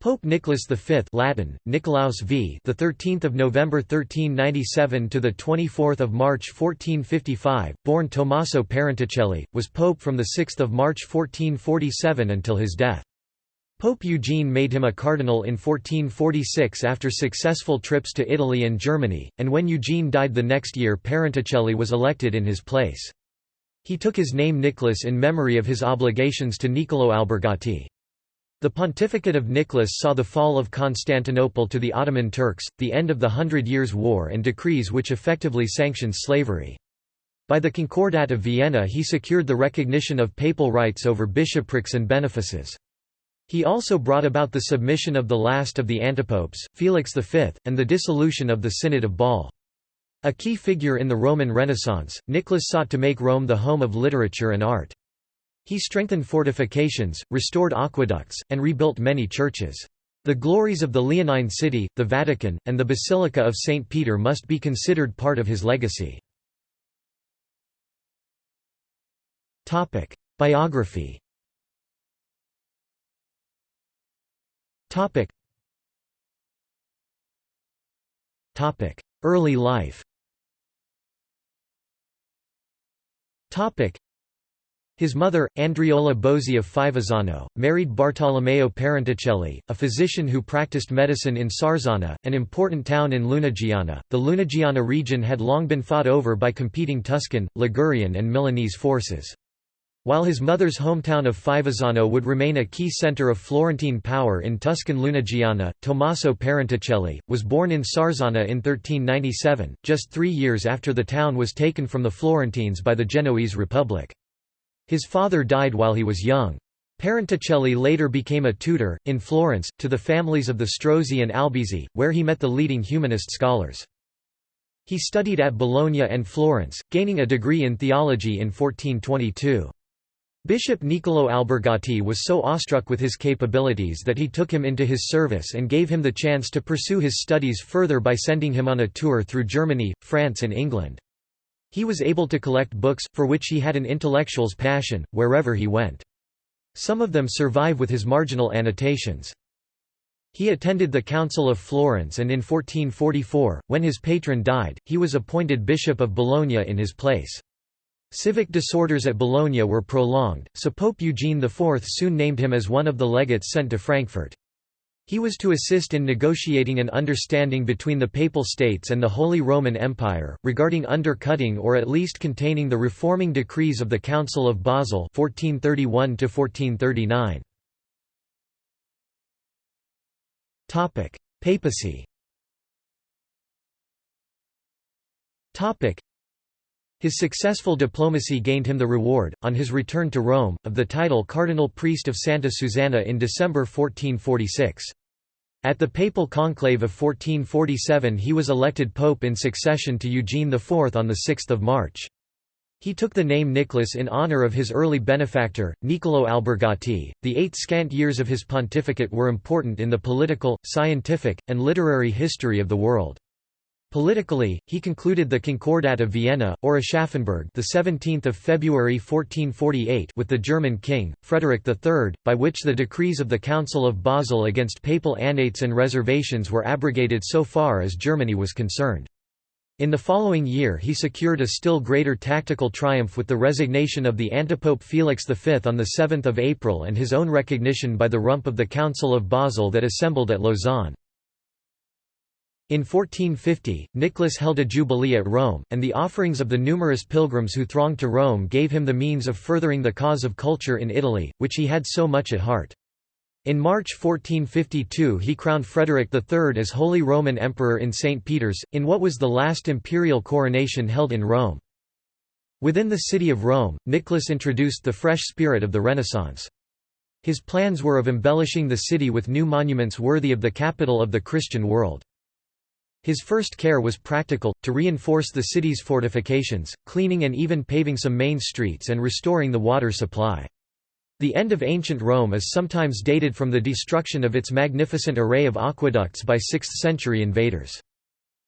Pope Nicholas V Latin Nicolaus V the 13th of November 1397 to the 24th of March 1455 born Tommaso Parentucelli was pope from the 6th of March 1447 until his death. Pope Eugene made him a cardinal in 1446 after successful trips to Italy and Germany and when Eugene died the next year Parentucelli was elected in his place. He took his name Nicholas in memory of his obligations to Niccolò Albergati the pontificate of Nicholas saw the fall of Constantinople to the Ottoman Turks, the end of the Hundred Years' War and decrees which effectively sanctioned slavery. By the Concordat of Vienna he secured the recognition of papal rights over bishoprics and benefices. He also brought about the submission of the last of the antipopes, Felix V, and the dissolution of the Synod of Bâle. A key figure in the Roman Renaissance, Nicholas sought to make Rome the home of literature and art. He strengthened fortifications, restored aqueducts, and rebuilt many churches. The glories of the Leonine city, the Vatican, and the Basilica of St. Peter must be considered part of his legacy. Biography Early life his mother, Andriola Bozzi of Fivizzano, married Bartolomeo Parentucelli, a physician who practiced medicine in Sarzana, an important town in Lunigiana. The Lunigiana region had long been fought over by competing Tuscan, Ligurian, and Milanese forces. While his mother's hometown of Fivizzano would remain a key centre of Florentine power in Tuscan Lunigiana, Tommaso Parentucelli, was born in Sarzana in 1397, just three years after the town was taken from the Florentines by the Genoese Republic. His father died while he was young. Parentucelli later became a tutor, in Florence, to the families of the Strozzi and Albizzi, where he met the leading humanist scholars. He studied at Bologna and Florence, gaining a degree in theology in 1422. Bishop Niccolò Albergati was so awestruck with his capabilities that he took him into his service and gave him the chance to pursue his studies further by sending him on a tour through Germany, France and England. He was able to collect books, for which he had an intellectual's passion, wherever he went. Some of them survive with his marginal annotations. He attended the Council of Florence and in 1444, when his patron died, he was appointed Bishop of Bologna in his place. Civic disorders at Bologna were prolonged, so Pope Eugene IV soon named him as one of the legates sent to Frankfurt. He was to assist in negotiating an understanding between the Papal States and the Holy Roman Empire, regarding undercutting or at least containing the reforming decrees of the Council of Basel 1431 -1439. Papacy his successful diplomacy gained him the reward, on his return to Rome, of the title Cardinal Priest of Santa Susanna in December 1446. At the papal conclave of 1447 he was elected pope in succession to Eugene IV on 6 March. He took the name Nicholas in honor of his early benefactor, Niccolò Albergati. The eight scant years of his pontificate were important in the political, scientific, and literary history of the world. Politically, he concluded the Concordat of Vienna, or Aschaffenburg the 17th of February 1448 with the German king, Frederick III, by which the decrees of the Council of Basel against papal annates and reservations were abrogated so far as Germany was concerned. In the following year he secured a still greater tactical triumph with the resignation of the antipope Felix V on 7 April and his own recognition by the rump of the Council of Basel that assembled at Lausanne. In 1450, Nicholas held a jubilee at Rome, and the offerings of the numerous pilgrims who thronged to Rome gave him the means of furthering the cause of culture in Italy, which he had so much at heart. In March 1452 he crowned Frederick III as Holy Roman Emperor in St. Peter's, in what was the last imperial coronation held in Rome. Within the city of Rome, Nicholas introduced the fresh spirit of the Renaissance. His plans were of embellishing the city with new monuments worthy of the capital of the Christian world. His first care was practical, to reinforce the city's fortifications, cleaning and even paving some main streets and restoring the water supply. The end of ancient Rome is sometimes dated from the destruction of its magnificent array of aqueducts by 6th-century invaders.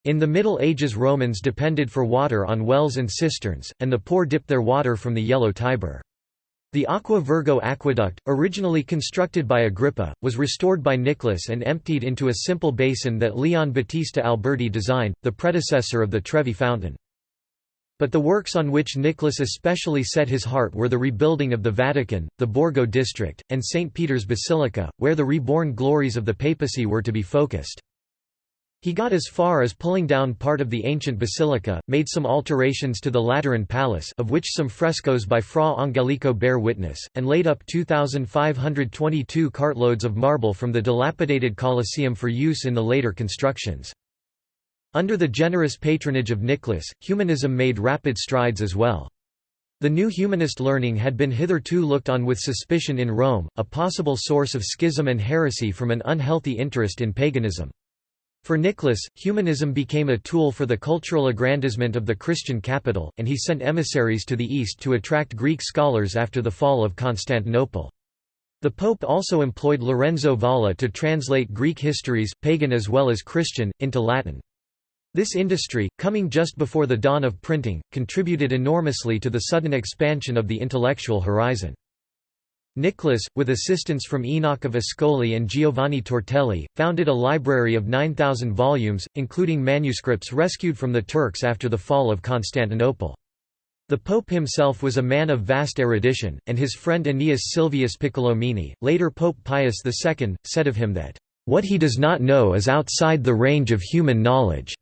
In the Middle Ages Romans depended for water on wells and cisterns, and the poor dipped their water from the yellow Tiber. The Aqua Virgo aqueduct, originally constructed by Agrippa, was restored by Nicholas and emptied into a simple basin that Leon Battista Alberti designed, the predecessor of the Trevi fountain. But the works on which Nicholas especially set his heart were the rebuilding of the Vatican, the Borgo district, and St. Peter's Basilica, where the reborn glories of the papacy were to be focused. He got as far as pulling down part of the ancient basilica, made some alterations to the Lateran Palace of which some frescoes by Fra Angelico bear witness, and laid up 2,522 cartloads of marble from the dilapidated Colosseum for use in the later constructions. Under the generous patronage of Nicholas, humanism made rapid strides as well. The new humanist learning had been hitherto looked on with suspicion in Rome, a possible source of schism and heresy from an unhealthy interest in paganism. For Nicholas, humanism became a tool for the cultural aggrandizement of the Christian capital, and he sent emissaries to the east to attract Greek scholars after the fall of Constantinople. The Pope also employed Lorenzo Valla to translate Greek histories, pagan as well as Christian, into Latin. This industry, coming just before the dawn of printing, contributed enormously to the sudden expansion of the intellectual horizon. Nicholas, with assistance from Enoch of Ascoli and Giovanni Tortelli, founded a library of 9,000 volumes, including manuscripts rescued from the Turks after the fall of Constantinople. The Pope himself was a man of vast erudition, and his friend Aeneas Silvius Piccolomini, later Pope Pius II, said of him that, "...what he does not know is outside the range of human knowledge."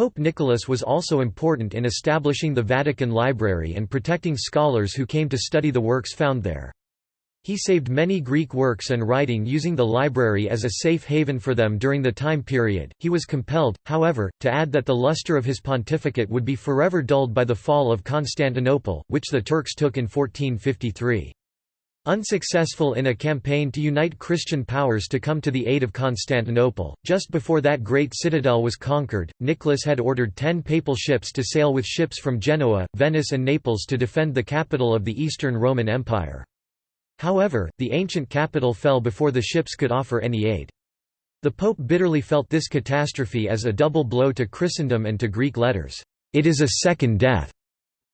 Pope Nicholas was also important in establishing the Vatican Library and protecting scholars who came to study the works found there. He saved many Greek works and writing using the library as a safe haven for them during the time period. He was compelled, however, to add that the luster of his pontificate would be forever dulled by the fall of Constantinople, which the Turks took in 1453. Unsuccessful in a campaign to unite Christian powers to come to the aid of Constantinople, just before that great citadel was conquered, Nicholas had ordered ten papal ships to sail with ships from Genoa, Venice and Naples to defend the capital of the Eastern Roman Empire. However, the ancient capital fell before the ships could offer any aid. The Pope bitterly felt this catastrophe as a double blow to Christendom and to Greek letters. "'It is a second death,'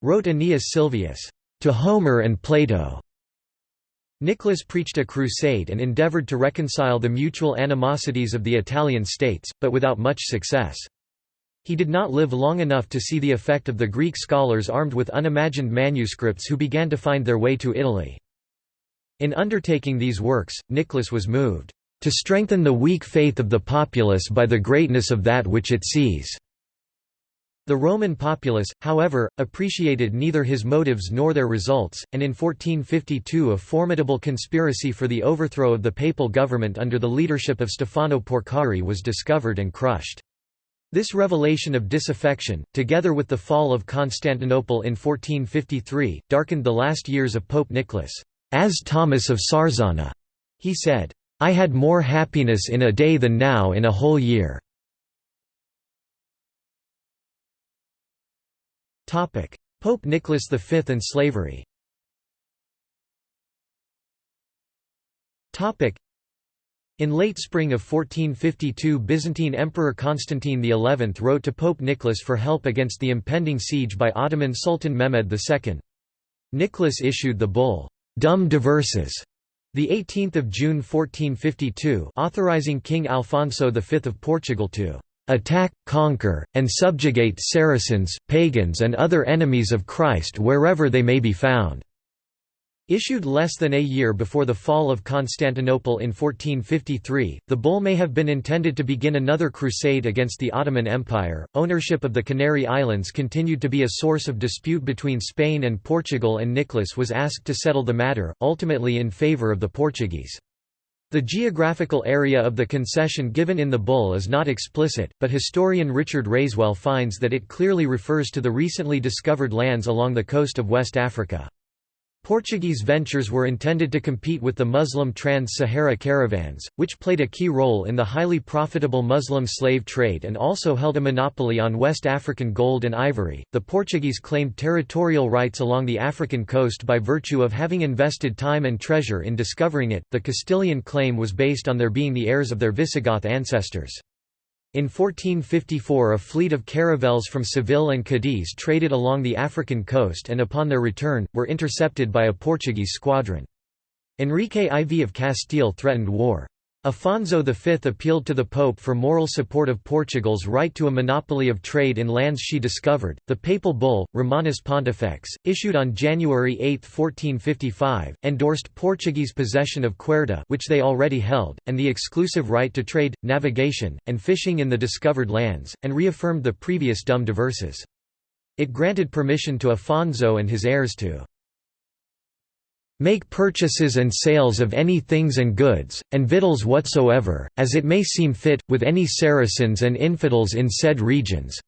wrote Aeneas Silvius, "'to Homer and Plato.' Nicholas preached a crusade and endeavoured to reconcile the mutual animosities of the Italian states, but without much success. He did not live long enough to see the effect of the Greek scholars armed with unimagined manuscripts who began to find their way to Italy. In undertaking these works, Nicholas was moved, "...to strengthen the weak faith of the populace by the greatness of that which it sees." The Roman populace, however, appreciated neither his motives nor their results, and in 1452 a formidable conspiracy for the overthrow of the papal government under the leadership of Stefano Porcari was discovered and crushed. This revelation of disaffection, together with the fall of Constantinople in 1453, darkened the last years of Pope Nicholas. As Thomas of Sarzana, he said, I had more happiness in a day than now in a whole year. Pope Nicholas V and slavery. In late spring of 1452 Byzantine Emperor Constantine XI wrote to Pope Nicholas for help against the impending siege by Ottoman Sultan Mehmed II. Nicholas issued the bull, Dum Diversas, 18 June 1452 authorizing King Alfonso V of Portugal to attack, conquer, and subjugate Saracens, pagans and other enemies of Christ wherever they may be found." Issued less than a year before the fall of Constantinople in 1453, the bull may have been intended to begin another crusade against the Ottoman Empire. Ownership of the Canary Islands continued to be a source of dispute between Spain and Portugal, and Nicholas was asked to settle the matter, ultimately in favour of the Portuguese. The geographical area of the concession given in the bull is not explicit, but historian Richard Raiswell finds that it clearly refers to the recently discovered lands along the coast of West Africa. Portuguese ventures were intended to compete with the Muslim trans-Sahara caravans, which played a key role in the highly profitable Muslim slave trade and also held a monopoly on West African gold and ivory. The Portuguese claimed territorial rights along the African coast by virtue of having invested time and treasure in discovering it. The Castilian claim was based on their being the heirs of their Visigoth ancestors. In 1454 a fleet of caravels from Seville and Cadiz traded along the African coast and upon their return, were intercepted by a Portuguese squadron. Enrique IV of Castile threatened war. Afonso V appealed to the Pope for moral support of Portugal's right to a monopoly of trade in lands she discovered. The papal bull, Romanus Pontifex, issued on January 8, 1455, endorsed Portuguese possession of Ceuta, which they already held, and the exclusive right to trade, navigation, and fishing in the discovered lands, and reaffirmed the previous dum diversas. It granted permission to Afonso and his heirs to make purchases and sales of any things and goods, and victuals whatsoever, as it may seem fit, with any Saracens and infidels in said regions,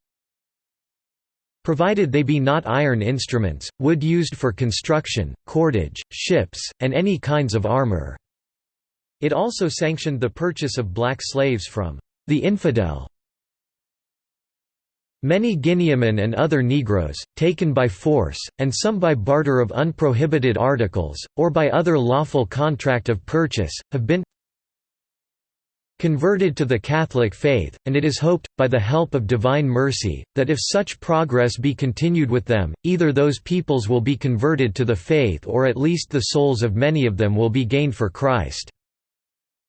provided they be not iron instruments, wood used for construction, cordage, ships, and any kinds of armor." It also sanctioned the purchase of black slaves from the infidel Many Guineamen and other Negroes, taken by force, and some by barter of unprohibited articles, or by other lawful contract of purchase, have been converted to the Catholic faith, and it is hoped, by the help of divine mercy, that if such progress be continued with them, either those peoples will be converted to the faith or at least the souls of many of them will be gained for Christ.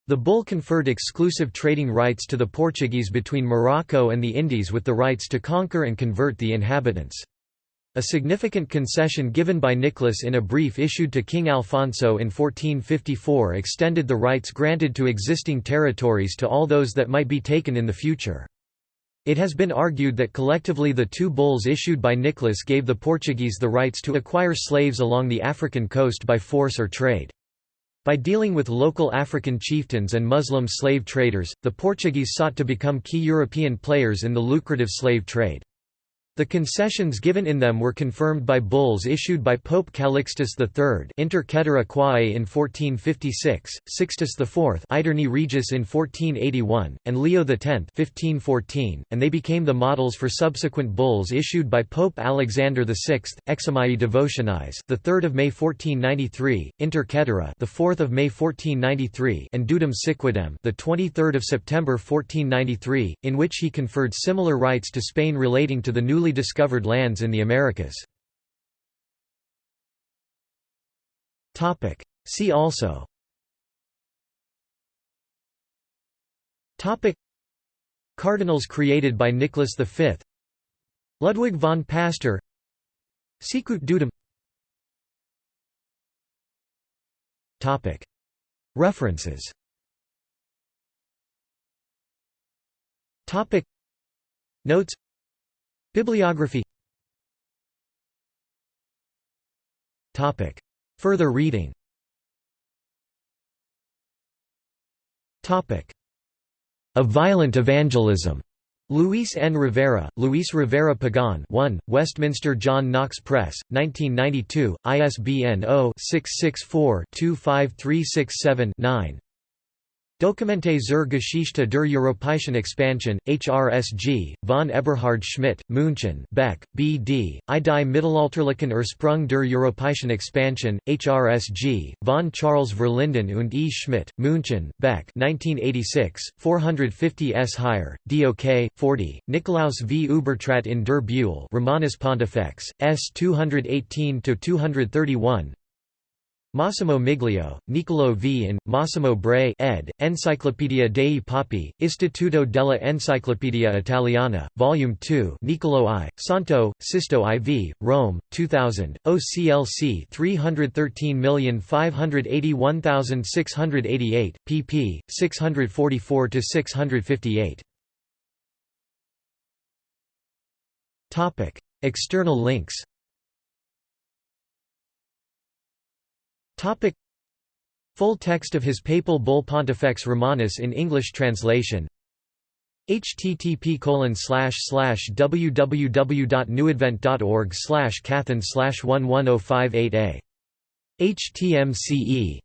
The bull conferred exclusive trading rights to the Portuguese between Morocco and the Indies with the rights to conquer and convert the inhabitants. A significant concession given by Nicholas in a brief issued to King Alfonso in 1454 extended the rights granted to existing territories to all those that might be taken in the future. It has been argued that collectively the two bulls issued by Nicholas gave the Portuguese the rights to acquire slaves along the African coast by force or trade. By dealing with local African chieftains and Muslim slave traders, the Portuguese sought to become key European players in the lucrative slave trade. The concessions given in them were confirmed by bulls issued by Pope Calixtus III Inter Caetera Quae in 1456, Sixtus IV Aeterni Regis in 1481, and Leo X 1514, and they became the models for subsequent bulls issued by Pope Alexander VI, Eximiae Devotionis, the 3rd of May 1493, Inter Caetera, the 4th of May 1493, and Dudum Siquidem, the 23rd of September 1493, in which he conferred similar rights to Spain relating to the newly newly discovered lands in the Americas. See also. Cardinals created by Nicholas V Ludwig von Pastor Sicut Dudum References. Notes Bibliography Topic. Further reading Topic. A Violent Evangelism. Luis N. Rivera, Luis Rivera Pagan 1, Westminster John Knox Press, 1992, ISBN 0-664-25367-9 Dokumente zur Geschichte der Europäischen Expansion, HRSG, von Eberhard Schmidt, München Beck, B.D., I die Mittelalterlichen Ursprung der Europäischen Expansion, HRSG, von Charles Verlinden und E. Schmidt, München Beck 1986, 450 s. Higher, DOK, 40, Nikolaus v. Ubertrat in der Buhl Romanus Pontifex, S. 218–231, Massimo Miglio, Niccolò V. and, Massimo Bray ed., Enciclopedia dei Papi, Istituto della Enciclopedia Italiana, Vol. 2 Niccolò I, Santo, Sisto IV, Rome, 2000, OCLC 313581688, pp. 644–658. External links Topic. Full text of his papal bull Pontifex Romanus in English translation. Http www.newadvent.org slash cathan slash 11058a. HTMCE